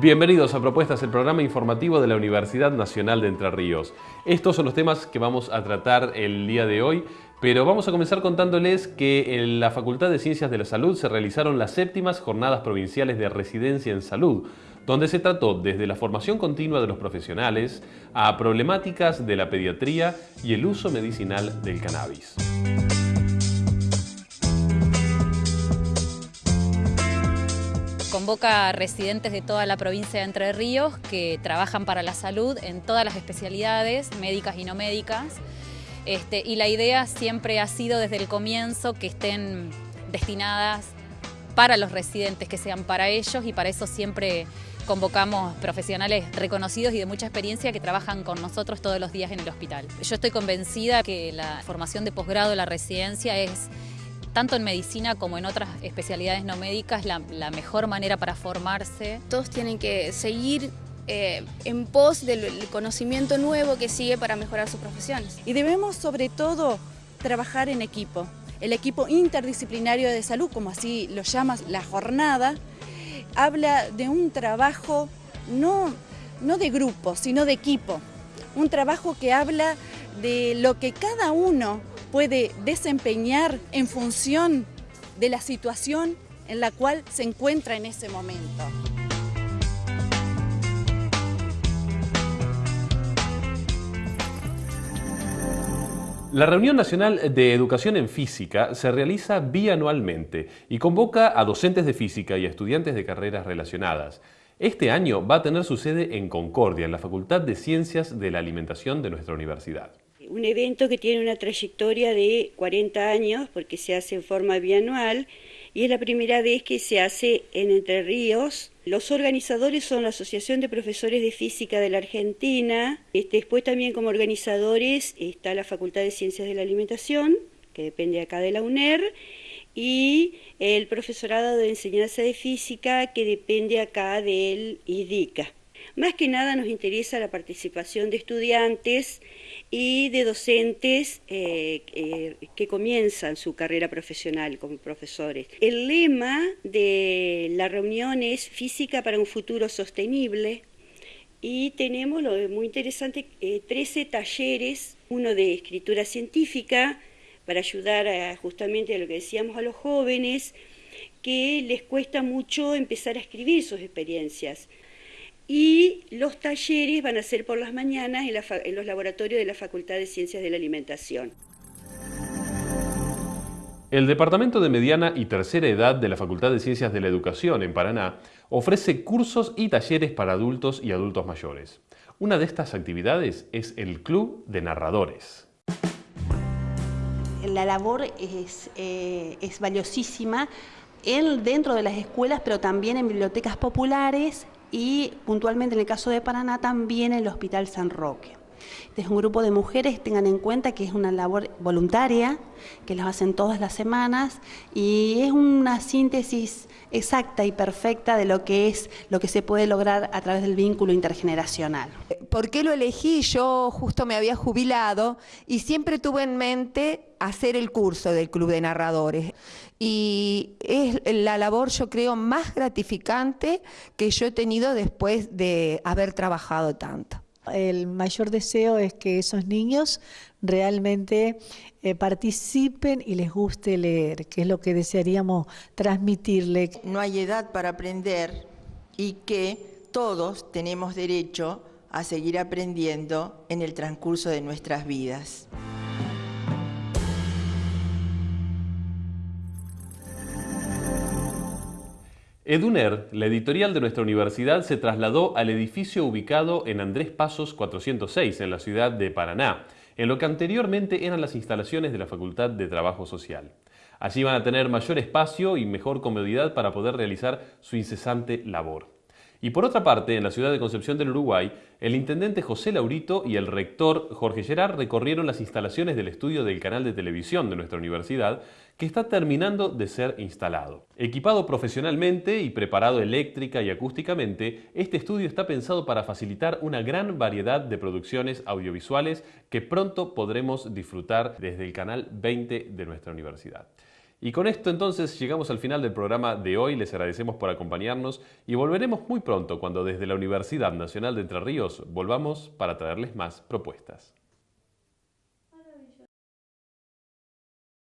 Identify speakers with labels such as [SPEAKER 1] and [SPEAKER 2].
[SPEAKER 1] Bienvenidos a Propuestas, el programa informativo de la Universidad Nacional de Entre Ríos. Estos son los temas que vamos a tratar el día de hoy, pero vamos a comenzar contándoles que en la Facultad de Ciencias de la Salud se realizaron las séptimas Jornadas Provinciales de Residencia en Salud, donde se trató desde la formación continua de los profesionales a problemáticas de la pediatría y el uso medicinal del cannabis.
[SPEAKER 2] Convoca a residentes de toda la provincia de Entre Ríos que trabajan para la salud en todas las especialidades, médicas y no médicas. Este, y la idea siempre ha sido desde el comienzo que estén destinadas para los residentes, que sean para ellos y para eso siempre convocamos profesionales reconocidos y de mucha experiencia que trabajan con nosotros todos los días en el hospital. Yo estoy convencida que la formación de posgrado, la residencia es tanto en medicina como en otras especialidades no médicas, la, la mejor manera para formarse.
[SPEAKER 3] Todos tienen que seguir eh, en pos del conocimiento nuevo que sigue para mejorar sus profesiones.
[SPEAKER 4] Y debemos sobre todo trabajar en equipo. El equipo interdisciplinario de salud, como así lo llama la jornada, habla de un trabajo no, no de grupo, sino de equipo. Un trabajo que habla de lo que cada uno puede desempeñar en función de la situación en la cual se encuentra en ese momento.
[SPEAKER 1] La Reunión Nacional de Educación en Física se realiza bianualmente y convoca a docentes de física y estudiantes de carreras relacionadas. Este año va a tener su sede en Concordia, en la Facultad de Ciencias de la Alimentación de nuestra universidad
[SPEAKER 5] un evento que tiene una trayectoria de 40 años porque se hace en forma bianual y es la primera vez que se hace en Entre Ríos. Los organizadores son la Asociación de Profesores de Física de la Argentina. Este, después también como organizadores está la Facultad de Ciencias de la Alimentación, que depende acá de la UNER, y el Profesorado de Enseñanza de Física, que depende acá del IDICA. Más que nada nos interesa la participación de estudiantes y de docentes eh, eh, que comienzan su carrera profesional como profesores. El lema de la reunión es Física para un futuro sostenible y tenemos lo muy interesante, 13 eh, talleres, uno de escritura científica para ayudar justamente a lo que decíamos a los jóvenes, que les cuesta mucho empezar a escribir sus experiencias y los talleres van a ser por las mañanas en, los laboratorios de la Facultad de Ciencias de la Alimentación.
[SPEAKER 1] El Departamento de Mediana y Tercera Edad de la Facultad de Ciencias de la Educación en Paraná ofrece cursos y talleres para adultos y adultos mayores. Una de estas actividades es el Club de Narradores.
[SPEAKER 6] La labor es, eh, es valiosísima dentro de las escuelas, pero también en bibliotecas populares y puntualmente en el caso de Paraná también el Hospital San Roque. Este es un grupo de mujeres, tengan en cuenta que es una labor voluntaria, que las hacen todas las semanas y es una síntesis exacta y perfecta de lo que es lo que se puede lograr a través del vínculo intergeneracional.
[SPEAKER 7] ¿Por qué lo elegí? Yo justo me había jubilado y siempre tuve en mente hacer el curso del Club de Narradores. Y es la labor, yo creo, más gratificante que yo he tenido después de haber trabajado tanto.
[SPEAKER 8] El mayor deseo es que esos niños realmente eh, participen y les guste leer, que es lo que desearíamos transmitirle.
[SPEAKER 9] No hay edad para aprender y que todos tenemos derecho a seguir aprendiendo en el transcurso de nuestras vidas.
[SPEAKER 1] Eduner, la editorial de nuestra universidad, se trasladó al edificio ubicado en Andrés Pasos 406, en la ciudad de Paraná, en lo que anteriormente eran las instalaciones de la Facultad de Trabajo Social. Allí van a tener mayor espacio y mejor comodidad para poder realizar su incesante labor. Y por otra parte, en la ciudad de Concepción del Uruguay, el intendente José Laurito y el rector Jorge Gerard recorrieron las instalaciones del estudio del canal de televisión de nuestra universidad, que está terminando de ser instalado. Equipado profesionalmente y preparado eléctrica y acústicamente, este estudio está pensado para facilitar una gran variedad de producciones audiovisuales que pronto podremos disfrutar desde el canal 20 de nuestra universidad. Y con esto entonces llegamos al final del programa de hoy, les agradecemos por acompañarnos y volveremos muy pronto cuando desde la Universidad Nacional de Entre Ríos volvamos para traerles más propuestas.